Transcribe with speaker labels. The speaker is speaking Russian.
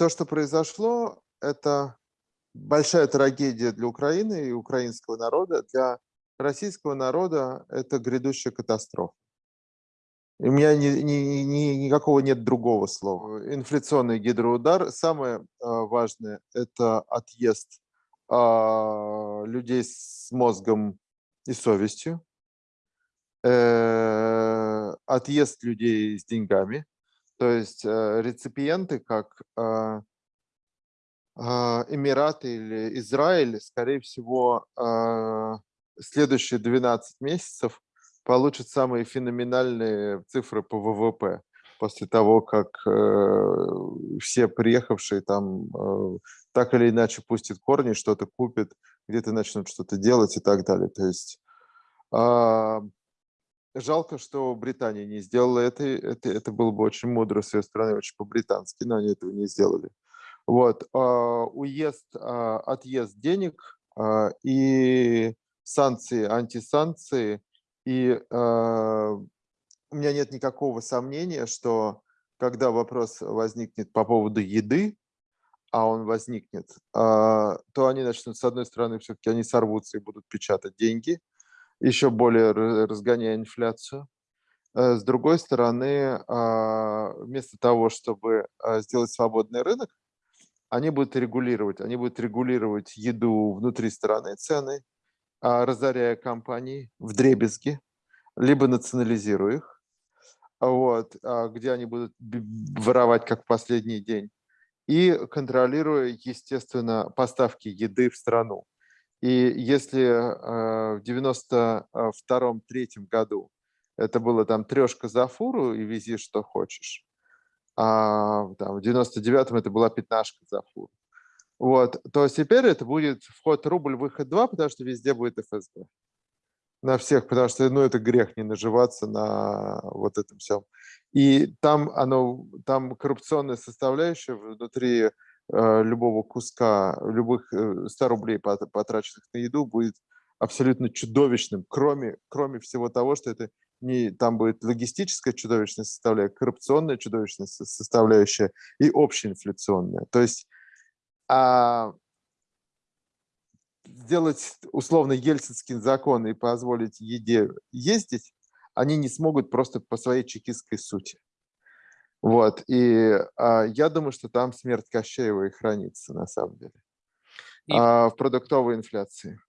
Speaker 1: то, что произошло, это большая трагедия для Украины и украинского народа. Для российского народа это грядущая катастрофа. У меня ни, ни, ни, никакого нет другого слова. Инфляционный гидроудар. Самое э, важное – это отъезд э, людей с мозгом и совестью, э, отъезд людей с деньгами. То есть э, реципиенты, как э, э, Эмираты или Израиль, скорее всего, следующие 12 месяцев получат самые феноменальные цифры по ВВП после того, как все приехавшие там так или иначе пустят корни, что-то купят, где-то начнут что-то делать и так далее. То есть э, жалко, что Британия не сделала это, это. Это было бы очень мудро с ее стороны, очень по-британски, но они этого не сделали. Вот. Э, уезд, э, отъезд денег э, и санкции, антисанкции – и у меня нет никакого сомнения, что когда вопрос возникнет по поводу еды, а он возникнет, то они начнут, с одной стороны, все-таки они сорвутся и будут печатать деньги, еще более разгоняя инфляцию. Э, с другой стороны, э, вместо того, чтобы э, сделать свободный рынок, они будут регулировать, они будут регулировать еду внутри страны, цены, а, разоряя компании в дребезги, либо национализируя их, вот, а, где они будут воровать как последний день, и контролируя, естественно, поставки еды в страну. И если а, в 92-3 году это было там трешка за фуру и вези что хочешь, а там, в 99-м это была пятнашка за фуру, вот, то теперь это будет вход рубль, выход 2, потому что везде будет ФСБ. На всех, потому что ну, это грех не наживаться на вот этом всем. И там, оно, там коррупционная составляющая внутри э, любого куска, любых э, 100 рублей потраченных на еду будет абсолютно чудовищным, кроме, кроме всего того, что это не, там будет логистическая чудовищная составляющая, коррупционная чудовищная составляющая и общеинфляционная. То есть а сделать условно ельцинский закон и позволить еде ездить, они не смогут просто по своей чекистской сути. Вот, и а, я думаю, что там смерть Кощеева и хранится на самом деле. И... А, в продуктовой инфляции.